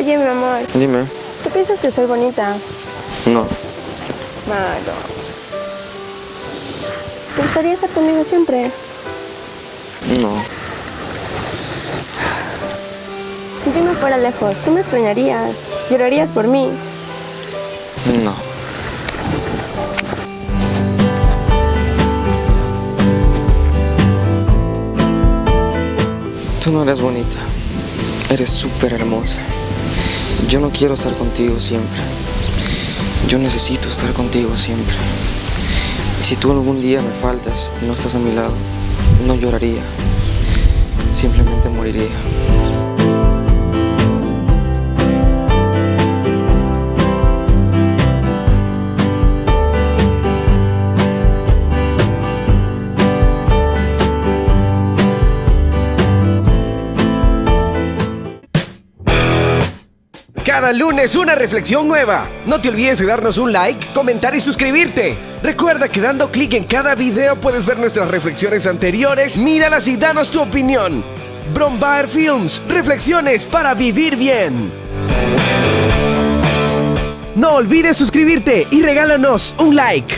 Oye, mi amor, Dime. ¿tú piensas que soy bonita? No. Malo. ¿Te gustaría estar conmigo siempre? No. Si yo me fuera lejos, tú me extrañarías. Llorarías por mí. No. Tú no eres bonita. Eres súper hermosa. Yo no quiero estar contigo siempre. Yo necesito estar contigo siempre. Si tú algún día me faltas y no estás a mi lado, no lloraría. Simplemente moriría. Cada lunes una reflexión nueva. No te olvides de darnos un like, comentar y suscribirte. Recuerda que dando clic en cada video puedes ver nuestras reflexiones anteriores, míralas y danos tu opinión. Brombaer Films, reflexiones para vivir bien. No olvides suscribirte y regálanos un like.